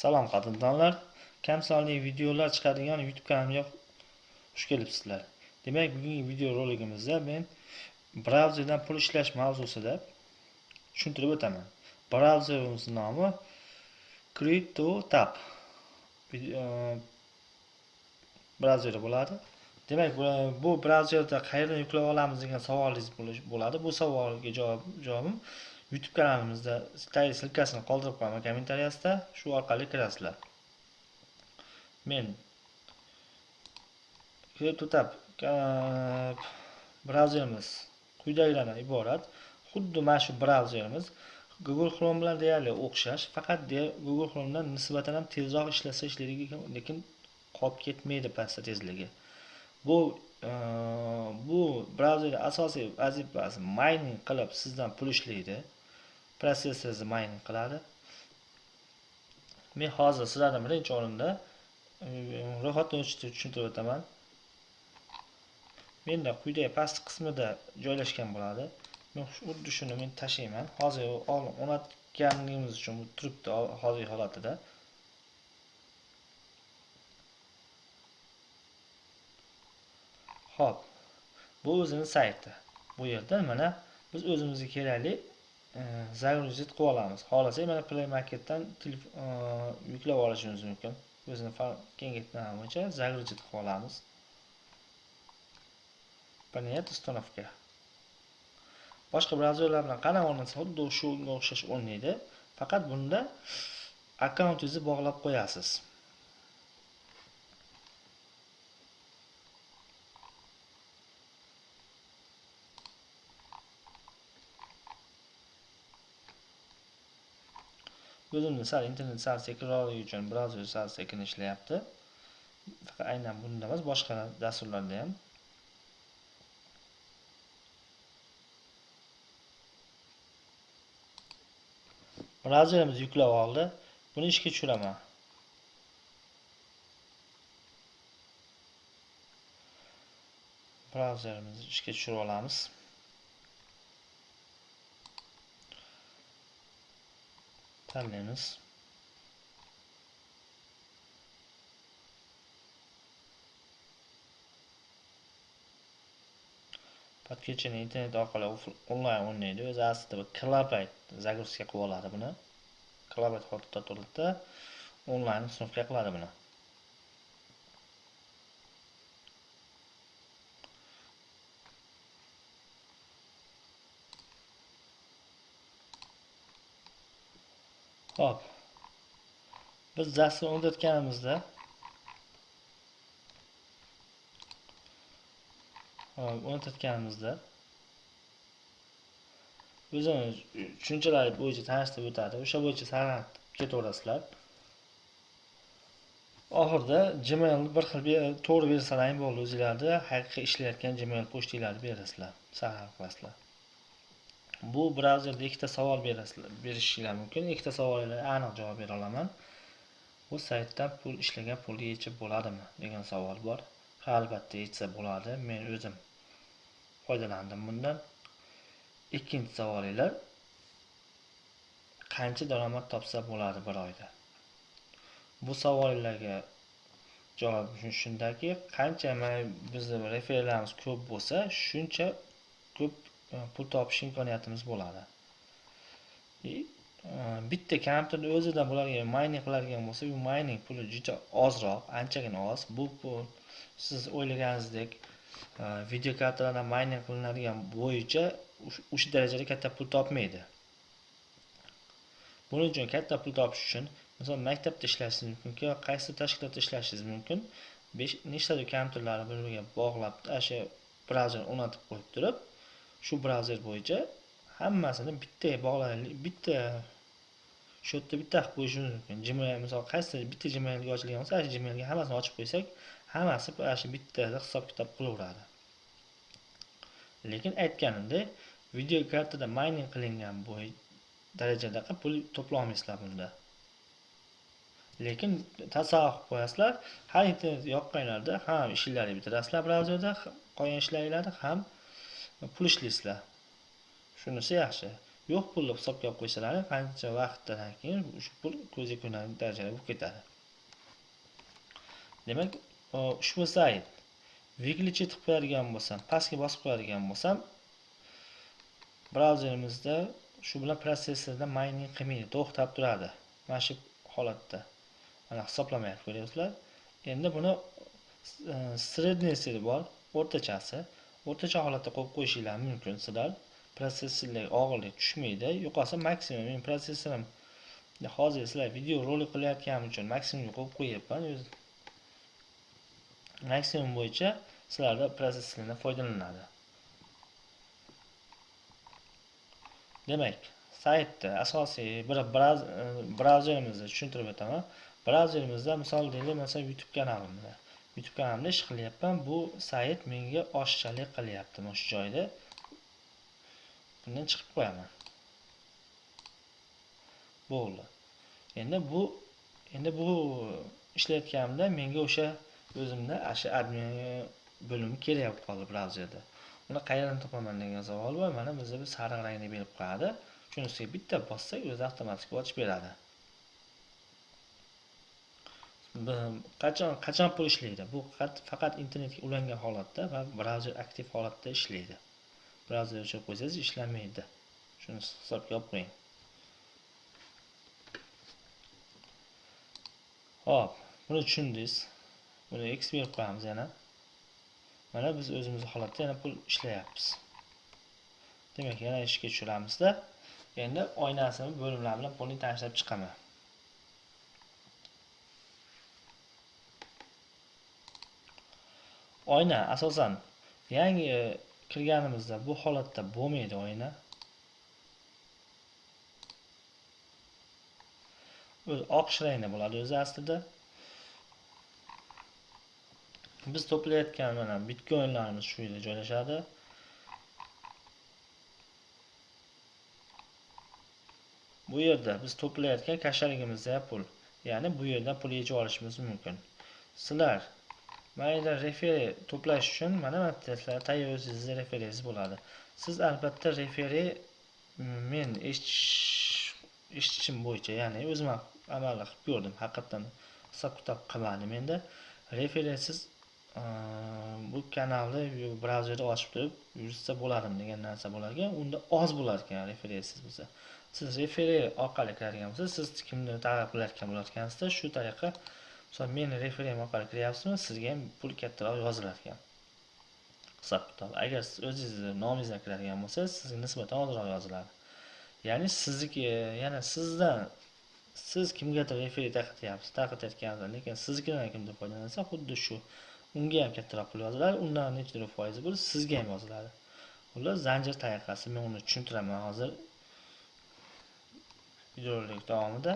Salom qadrdonlar, kam sonli videolar chiqadigan YouTube kanalimga xush kelibsizlar. Demak, bugungi video roligimizda men brauzerdan pul ishlash mavzusida tushuntirib o'taman. Brauzerimiz nomi CryptoTab e, Brauzer bo'ladi. Demak, bu brauzerda qayerdan yuklab olamiz degan savolingiz bo'ladi. Bu savolga javob javobim YouTube kanalimizda silkasini qoldirib qo'yaman kommentariyasida, shu orqali kirasizlar. Men CryptoTab brauzerimiz quyidagilardan iborat. Xuddi mana shu brauzerimiz Google Chrome bilan deyarli o'xshash, faqat Google Chromedan nisbatan ham tezroq ishlasa ishlaydi, lekin qolib ketmaydi pastda tezligi. Bu e, bu brauzerda asosiy vazifasi mining qilib sizdan pul ishlaydi. Protsessorni mining qiladi. Men hozir sizlarni birinchi o'rinda e, ro'yxatdan o'tishni tushuntirib o'taman. Menda quyidagi past qismida joylashgan bo'ladi. Men xuddi shuni men tashlayman. Hozir o'rnatganligimiz uchun bu turibdi hozirgi holatida. Xo'p. Bu o'zining sayti. Bu yerda mana biz o'zimizga kerakli загрузить qilib olamiz. Xohlasak mana Play Marketdan yuklab olishimiz mumkin. O'zini kengaytmani bo'yicha загрузить qilib olamiz. Понять установка. Boshqa brauzerlar bilan qanday o'rnatsa, xuddi shunga o'xshash o'rnaydi. Faqat bunda akkauntingizni bog'lab qo'yasiz. O'zimni sal internet sal sekinroqligi uchun brauzer sal sekin ishlayapti faqat aynan bunda emas boshqa dasturlarda ham. Brauzerimiz yuklab oldi. Buni ishga tushiraman. Brauzerimizni ishga tushirib olamiz. tanlaymiz podключение internet orqali onlayn o'ynaydi o'zi aslida bu kilobayt загрузка qilib oladi buni kilobayt holatda turadida onlayn uстановка qiladi buni Xo'p. Biz dastur o'rgatganimizda o'rnatganimizda o'zini tushunchalar bo'yicha tanishtirib o'tadi. O'sha bo'yicha saralab ketaverasizlar. Oxirida Gmail bir xil to'g'ri bersalar bo'ldi o'zinglarni haqiqiy ishlayotgan Gmail pochtinglarni berasizlar, saralab qilasizlar. Bu brauzerda ikkita savol berishinglar mumkin. Ikkita savolga aniq javob bera olaman. Bu saytdan pul ishlagan pulni yechib bo'ladimi degan savol bor. Ha albatta yechsa bo'ladi. Men o'zim foydalandim bundan. Ikkinchi savolinglar. Qancha daromad topsa bo'ladi bir oyda? Bu savollarga javob shundaki qancha bizni referlarimiz ko'p bo'lsa shuncha ko'p pul topish imkoniyatimiz bo'ladi. И e, bitta kompyuterni o'zida bularga mayning qiladigan bo'lsa bu mayning puli juda ozroq anchagina oz. Bu pul siz o'ylaganingizdek e, video kartalardan mayning qilinadigan bo'yicha o'sha darajada katta pul topmaydi. Buning uchun katta pul topish uchun misol maktabda ishlashingiz mumkin yoki qaysi tashkilotda ishlashingiz mumkin nechtadir kompyuterlarni bir biriga bog'lab o'sha brauzerni o'rnatib qo'yib turib shu brauzer bo'yicha hammasini bitta bog'lanlik bitta shu yerda bitta qilib qo'yishimiz mumkin. Gmail misol qaysi bitta gmailga ochilgan bo'lsa ana shu gmailga hammasini ochib qo'ysak hammasi ana shu bittada hisob kitob qilaveradi. Lekin aytganimdek video kartada mayning qilingan bo'y darajadaqa pul to'plolmaysizlar bunda. Lekin tasavvur qilib qo'yasizlar har internet yoqqanlarda ham ishinglarni bitirasizlar brauzerda qolgan ishlaringlarni ham pul ishlaysizlar shunisi yaxshi. Yo'q pulni hisobga olib qo'ysalar qancha vaqtdan keyin shu pul ko'zga ko'rinarli darajada bo'lib ketadi. Demak ushbu sayt выключить qilib qo'yadigan bo'lsam pastga bosib qo'yadigan bo'lsam brauzerimizda shu bilan protsessorda mining qilmaydi to'xtab turadi. Mana shu holatda. Mana hisoblamayapti ko'ryapsizlar. Endi buni e, среднийsi bor o'rtachasi. O'rtacha holatda qo'yib qo'yishinglar mumkin. Sizlar protsessorlarga og'irlik tushmaydi. Yo'qolsa maksimum men protsessorim hozir sizlar video rolik qilayotganim uchun maksimumga qo'yib qo'yyapman maksimum bo'yicha sizlarda protsessorlardan foydalanadi. Demak saytda asosiy bir e, brauzerimizni tushuntirib o'taman. Brauzerimizda misol deylik masalan youtube kanalimda. Youtube ish qilyapman. Bu sayt menga oshchalik qilyapti mana shu joyda. Bundan chiqib qo'yaman. Bo'ldi. Endi bu endi bu ishlayotganimda menga o'sha o'zimda shu admin bo'limi kerak qoldi brauzerda uni qayerdan topaman degan savol bor. Mana bizda bir sariq rangda berib qo'yadi. Shuni bitta bossak o'zi avtomatik ochib beradi. Qachon qachon pul ishlaydi? Bu faqat internetga ulangan holatda va brauzer aktiv holatda ishlaydi. Brauzer o'chirib qo'ysangiz ishlamaydi. Shuni hisobga olib qo'ying. Hop buni tushundingiz. Buni x berib qo'yamiz yana. Mana biz o'zimiz holatda yana pul ishlayapmiz. Demak yana ishga tushiramizda. Endi oynasini bo'limlar bilan pulni tashlab chiqaman. Oyna asosan. Yangi e, kirganimizda bu holatda bo'lmaydi oyna. O'zi oq rangda bo'ladi o'zi aslida. Biz to'playotgan mana bitcoinlarimiz shu yerda joylashadi. Bu yerda biz to'playotgan kashaligimizda pul ya'ni bu yerdan pul yechib olishimiz mumkin. Sizlar mayda referi to'plash uchun mana sizlar tayyor o'zingizni referingiz bo'ladi. Siz albatta referi mm, men eshitishim bo'yicha ya'ni o'zim ham amalda qilib ko'rdim haqiqatdan hisob kitob qilmadim endi referensiz mm, bu kanalni brauzerni ochib turib yursa bo'ladimi degan narsa bo'lar ekan unda oz bo'lar ekan referensiz bo'lsa. Siz referi orqali kiradigan bo'lsa siz kimni targ'ib qilayotgan bo'layotgansizda shu tariqa misol meni referim orqali kiryapsizmi sizga ham pul kattaroq yozilar ekan hisob kitob. Agar siz o'zingizni nomingizdan kiradigan bo'lsangiz sizga nisbatan ozroq yoziladi. Ya'ni sizniki yana sizdan siz kimgadir referi tarqatyapsiz tarqatayotgansiz lekin siznikidan kimdir foydalansa xuddi shu unga ham kattaroq pul yoziladi undan nechadir foizi bo'lib sizga ham yoziladi. Xullas zanjir tariqasi men uni tushuntiraman hozir videorolik davomida.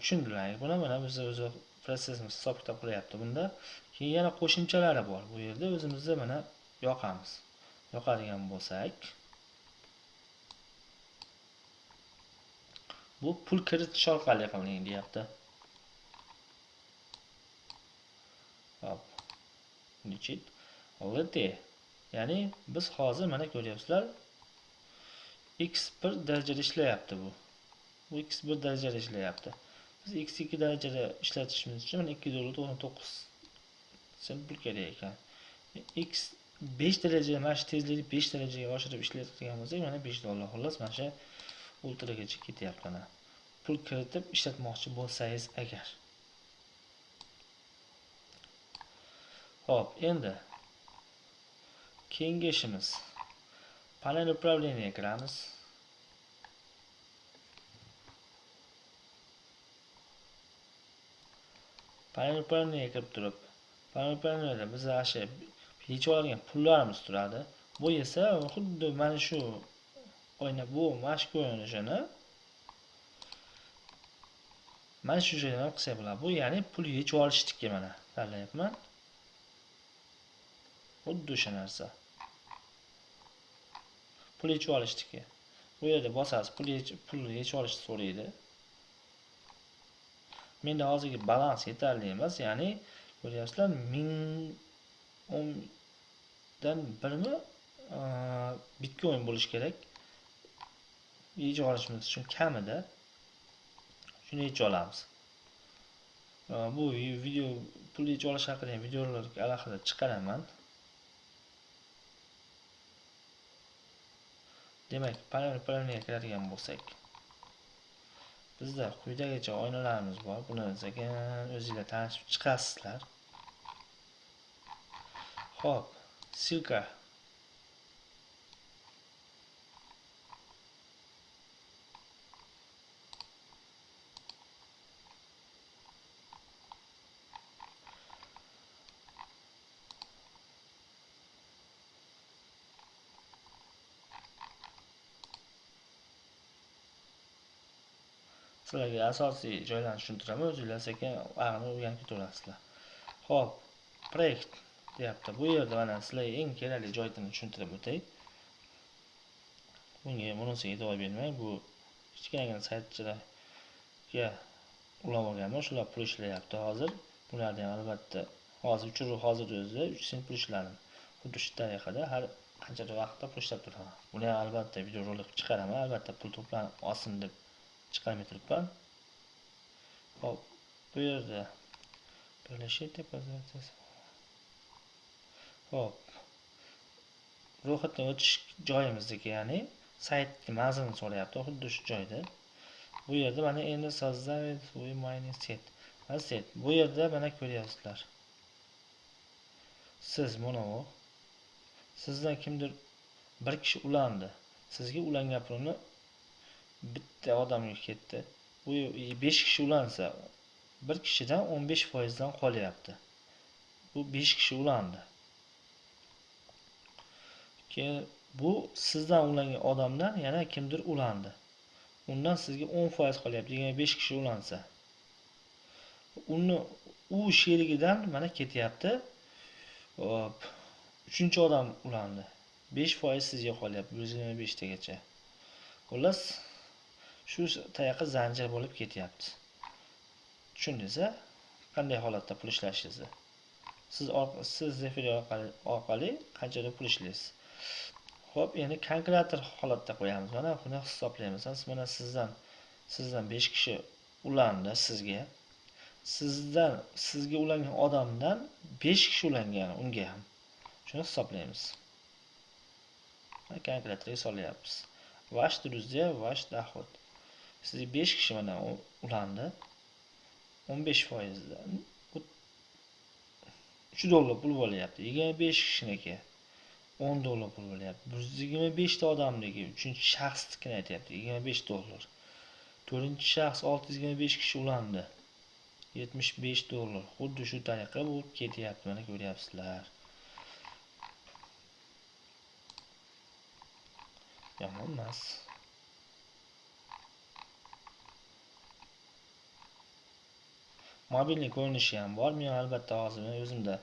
Tushundilar. Buni mana biz o'zi protsessimiz hisob kitob qilyapti bunda. Keyin yana qo'shimchalari bor bu yerda. O'zimizni mana yoqamiz. Yoqadigan bo'lsak. Bu pul kiritish orqali qiling deyapti. Hop. Digit lt ya'ni biz hozir mana ko'ryapsizlar x1 darajada ishlayapti bu. Bu x1 darajada ishlayapti. Biz x2 darajada ishlatishimiz uchun mana 2 dollar 99 sent pul kerak ekan. X 5 daraja mana shu tezlikni 5 darajaga oshirib ishlatadigan bo'lsak mana 5 dollar xullas mana shu ultragacha ketyapti mana. Pul kiritib ishlatmoqchi bo'lsangiz agar. Xo'p, endi keyingi ishimiz panel управления kiramiz. Panel upravleniyaga kirib turib, panel upravleniyada biz shu yechib olgan pullarimiz turadi. Bu esa xuddi mana shu oyna bu mana shu ko'rinishini mana shu joydan ham qilsak bo'ladi. Bu ya'ni pul yechib olishniki mana tanlayapman. xuddi o'sha narsa pul yechib olishniki bu yerda bosasiz pul pulni yechib olishni so'raydi menda hozirgi balans yetarli emas ya'ni ko'ryapsizlar ming o'ndan birmi bitcoin bo'lishi kerak. Yechib olishimiz uchun kamida shuni yechib olamiz. Bu video pul yechib olish haqida videolar alohida chiqaraman. Demak panelga kiradigan bo'lsak. Bizda quyidagicha oynalarimiz bor buni sekin o'zinglar tanishib chiqasizlar ho'p silka sizlarga asosiy joylarni tushuntiraman o'zinglar sekin aqlni o'rganib ketaverasizlar ho'p proyekt deyapti. Bu yerda mana sizlarga eng kerakli joyini tushuntirib o'tay. Bunga bunisiga e'tibor bermang bu kichkinagina saytchilarga ulab olganman shular pul ishlayapti hozir. Bularni ham albatta hozir uchiruv hozir o'zida uch sent pul ishladim. Xuddi shu tariqada har qancha vaqtda pul ishlab turaman. Buni ham albatta videorolik chiqaraman. Albatta pul to'planib olsin deb chiqarmay turibman hop bu yerda birlashib hop ro'yxatdan o'tish joyimizdagi ya'ni saytni manzilini so'rayapti xuddi shu joyda bu yerda mana endi создавить mining set set bu yerda mana ko'ryapsizlar siz mana sizdan kimdir bir kishi ulandi sizga ulangan pulni bitta odamga ketdi. Bu besh kishi ulansa bir kishidan o'n besh foizdan qolyapti. Bu besh kishi ulandi. Keyin bu sizdan ulangan odamdan yana kimdir ulandi. Undan sizga o'n foiz qolyapti yigirma besh kishi ulansa. Uni u sherigidan mana ketyapti. Hop uchinchi odam ulandi. Besh foiz sizga qolyapti bir yuz yigirma beshtagacha xullas shu tayoqqa zanjir bo'lib ketyapti. Tushundingiz a qanday holatda pul ishlashingizni siz siz zefir orqali orqali qanchadan pul ishlaysiz? Ho'p endi kalkulyator holatda qo'yamiz. Mana buni hisoblaymiz. Mana sizdan sizdan besh kishi ulandi sizga. Sizdan sizga ulangan odamdan besh kishi ulangan unga ham. Shuni hisoblaymiz. Kalkulyatorga solyapmiz. Ваш друзья ваш доход sizga besh kishi mana ulandi. O'n besh foizdan uch dollar pul bo'lyapti. Yigirma besh kishiniki. O'n dollar pul bo'lyapti. Bir yuz yigirma beshta odamniki uchinchi shaxsnikini aytyapti. Yigirma besh dollar. To'rtinchi shaxs olti yuz yigirma besh kishi ulandi. Yetmish besh dollar. Xuddi shu tariqa bu ketyapti. Mana ko'ryapsizlar. Yomon emas mobilni ko'rinishi ham bor. Men albatta hozir o'zimda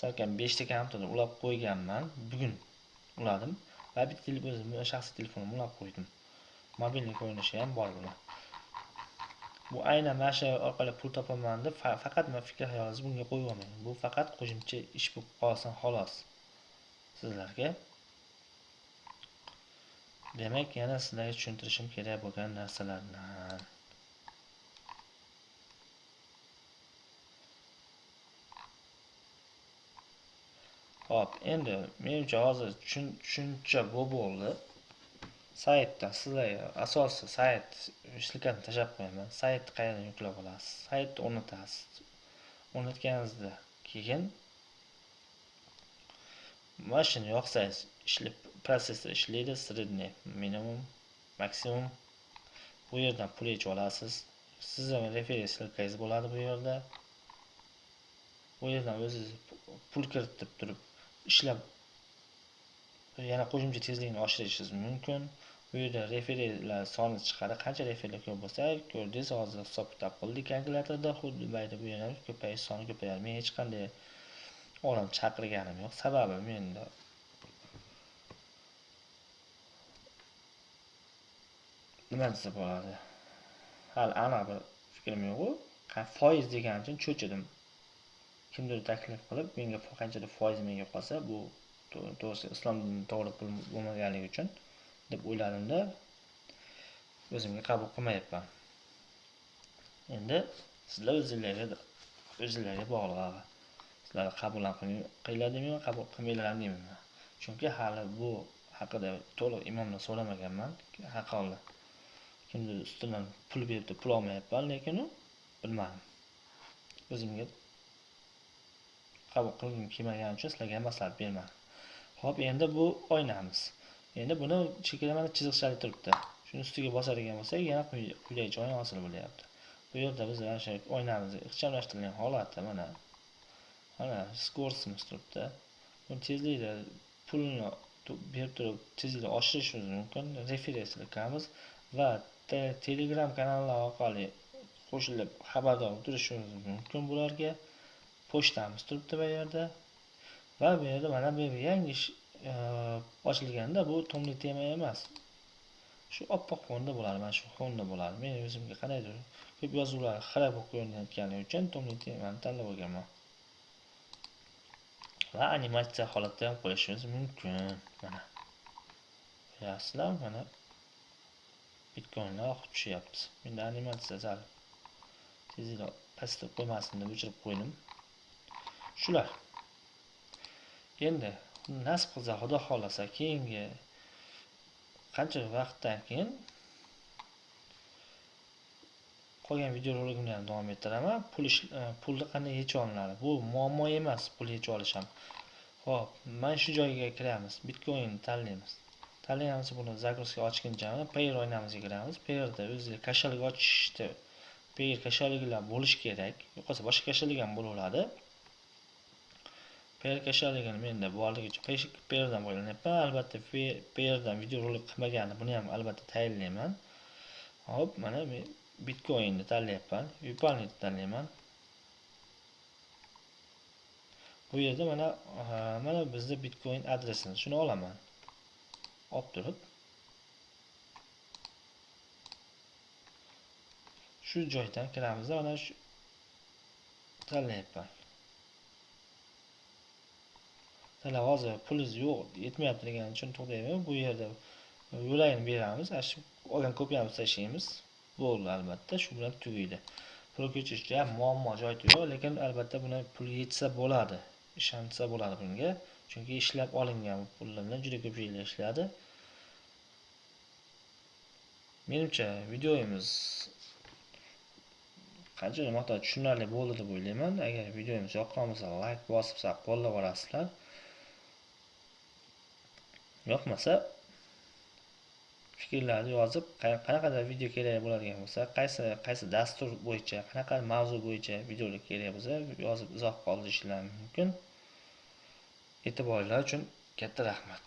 salkam beshta kompyuterni ulab qo'yganman. Bugun uladim va bitta o'zimni shaxsiy telefonimni ulab qo'ydim. Mobilni ko'rinishi ham bor buni. Bu aynan mana shu orqali pul topaman deb faqat man fikr hayolingizni bunga qo'yib olmang bu faqat qo'shimcha ish bo'lib qolsin xolos. Sizlarga demak yana sizlarga tushuntirishim kerak bo'lgan narsalarni Hop, endi menimcha hozir tushuncha bu bo'ldi. Saytda sizlarga asosiy sayt shilkani tashlab qo'yaman. Saytni qayerdan yuklab olasiz? Saytni o'rnatasiz. O'rnatganingizda keyin mana shuni yoqsangiz ishlab protsessor ishlaydi, средний, minimum, maksimum. Bu yerdan pul yechib olasiz. Sizni referensiya silkangiz bo'ladi bu yerda. Bu yerdan o'zingiz pul kiritib turib ishlab yana qo'shimcha tezlikni oshirishingiz mumkin. Bu yerda referilar soni chiqadi. Qancha referlar ko'p bo'lsa ko'rdingiz hozir hisob kitob qildik kalkulyatorda xuddi mayda bu yana ko'payish soni ko'payadi. Men hech qanday odam chaqirganim yo'q. Sababi menda nima desa bo'ladi? Hali aniq bir fikrim yo'qu. Foiz degani uchun cho'chidim. Kimdir taklif qilib menga qanchadir foiz menga qolsa bu to'g'risi islom dinini to'g'ri pul bo'lmaganligi uchun deb o'yladimda o'zimga qabul qilmayapman. Endi sizlar o'zinglarga o'zinglarga bog'liq sizlar qabul qilinglar demayman qabul qilmanglar demayman chunki hali bu haqida to'liq imomdan so'ramaganman haqoli kimdir ustidan pul beribdi pul olmayapman lekin bilmadim. O'zimga qabul qilgim kelmagani uchun sizlarga maslahat bermadim ho'p endi bu oynamiz. Endi buni chekada mana chiziqchalik turibdi. Shuni ustiga bosadigan bo'lsak yana quyidagi joyi hosil bo'lyapti. Bu yerda biz mana shu oynamizni ixchamlashtirilgan holatda mana mana skorsimiz turibdi. Buni tezlikda pulni berib turib tezlikni oshirishimiz mumkin. Referenslikamiz qilamiz va telegram kanallar orqali qo'shilib xabardor turishimiz mumkin bularga. Pochtamiz turibdi bu yerda. Va bu yerda mana bu yangi ish e, ochilganda bu tomli tema emas. Shu oppoq fonda bo'ladi mana shu fonda bo'ladi men o'zimga qandaydir ko'p yozuvlar xira bo'lib ko'rinayotgani uchun tomli temani tanlab olganman va animatsiya holatda ham qo'yishimiz mumkin. Mana. Ko'ryapsizlar mana bitcoinlar oqib tushyapti. Menda animatsiya sal tezroq pastga qo'ymasin deb o'chirib qo'ydim. Shular. Endi nasib qilsa xudo xohlasa keyingi qancha vaqtdan keyin qolgan videorolikimni ham davom ettiraman. Pul e, pulni qanday yechib olinadi? Bu muammo emas pul yechib olish ham ho'p mana shu joyga kiramiz. Bitcoinni tanlaymiz. Tanlaymiz buni загрузка ochguncha payer o'ynamizga kiramiz. Payerda o'ziga kashalik ochishni payer kashaligilar bo'lishi kerak. Yo'qolsa boshqa kashalik ham bo'laveradi. Payer kashaligini menda borligi uchun payerdan foydalanyapman albatta payerdan videorolik qilmaganni buni ham albatta tayinlayman hop mana men bitcoinni tanlayapman vyuponitni tanlayman bu yerda mana mana bizni bitcoin adresimiz shuni olaman olib turib shu joydan kiramiz mana shu tanlayapman talar hozir pulingiz yo'q yetmayapti degani uchun to'xtayman bu yerda yo'lagini beramiz shu olgan kopiyamizni tashlaymiz. Bo'ldi albatta shu bilan tugaydi. Pul ko'chirishda ham muammo joyida yo'q lekin albatta buni pul yetsa bo'ladi ishonsa bo'ladi bunga. Chunki ishlab olingan pullardan juda ko'pchiliklar ishladi. Menimcha videomiz qancha miqdorda tushunarli bo'ldi deb o'ylayman. Agar videomiz yoqqan bo'lsa layk bosib qo'llab yuborasizlar yoqmasa fikrlarni yozib qanaqadir video kerak bo'ladigan bo'lsa qaysi qaysi dastur bo'yicha qanaqa mavzu bo'yicha videolar kerak bo'lsa yozib izoh qoldirishlari mumkin. E'tiborlar uchun katta rahmat.